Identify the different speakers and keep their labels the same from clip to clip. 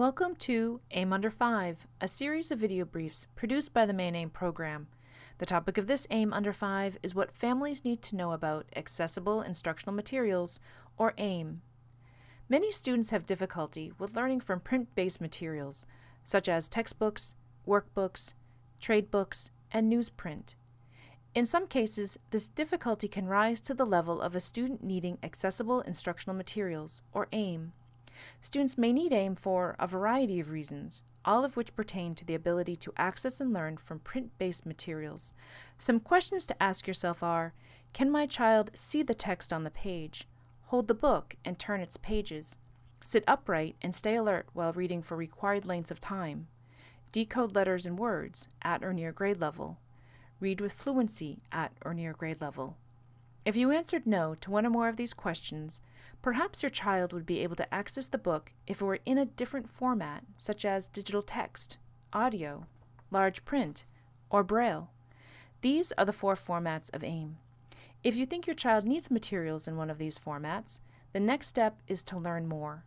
Speaker 1: Welcome to AIM Under 5, a series of video briefs produced by the Maine AIM program. The topic of this AIM Under 5 is what families need to know about Accessible Instructional Materials, or AIM. Many students have difficulty with learning from print-based materials, such as textbooks, workbooks, trade books, and newsprint. In some cases, this difficulty can rise to the level of a student needing Accessible Instructional Materials, or AIM. Students may need AIM for a variety of reasons, all of which pertain to the ability to access and learn from print-based materials. Some questions to ask yourself are, can my child see the text on the page, hold the book and turn its pages, sit upright and stay alert while reading for required lengths of time, decode letters and words at or near grade level, read with fluency at or near grade level. If you answered no to one or more of these questions, perhaps your child would be able to access the book if it were in a different format, such as digital text, audio, large print, or braille. These are the four formats of AIM. If you think your child needs materials in one of these formats, the next step is to learn more.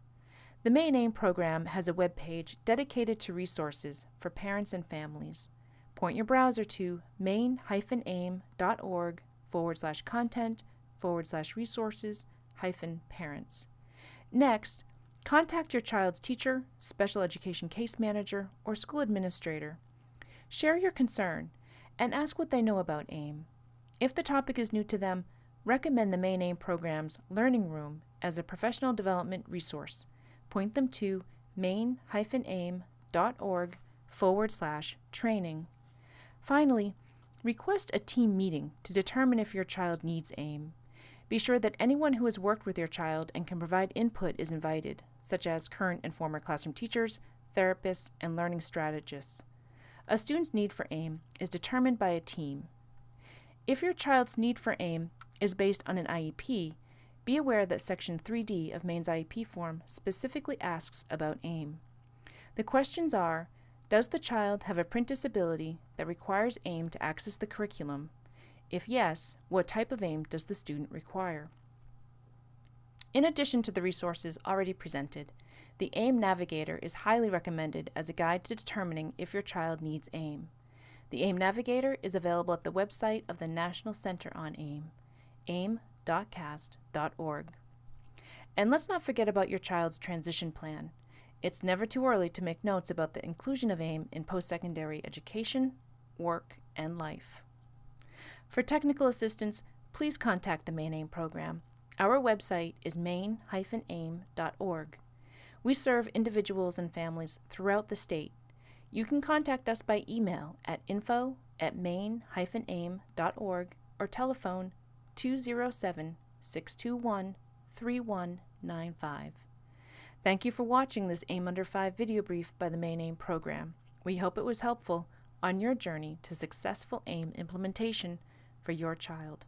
Speaker 1: The Maine AIM program has a web page dedicated to resources for parents and families. Point your browser to maine-aim.org forward slash content forward slash resources hyphen parents. Next, contact your child's teacher, special education case manager, or school administrator. Share your concern and ask what they know about AIM. If the topic is new to them, recommend the Maine AIM program's Learning Room as a professional development resource. Point them to maine-aim.org forward slash training. Finally, Request a team meeting to determine if your child needs AIM. Be sure that anyone who has worked with your child and can provide input is invited, such as current and former classroom teachers, therapists, and learning strategists. A student's need for AIM is determined by a team. If your child's need for AIM is based on an IEP, be aware that Section 3D of Maine's IEP form specifically asks about AIM. The questions are does the child have a print disability that requires AIM to access the curriculum? If yes, what type of AIM does the student require? In addition to the resources already presented, the AIM Navigator is highly recommended as a guide to determining if your child needs AIM. The AIM Navigator is available at the website of the National Center on AIM, aim.cast.org. And let's not forget about your child's transition plan. It's never too early to make notes about the inclusion of AIM in post-secondary education, work, and life. For technical assistance, please contact the Maine AIM program. Our website is maine-aim.org. We serve individuals and families throughout the state. You can contact us by email at info at maine-aim.org or telephone 207 621 3195. Thank you for watching this AIM Under 5 video brief by the Maine AIM program. We hope it was helpful on your journey to successful AIM implementation for your child.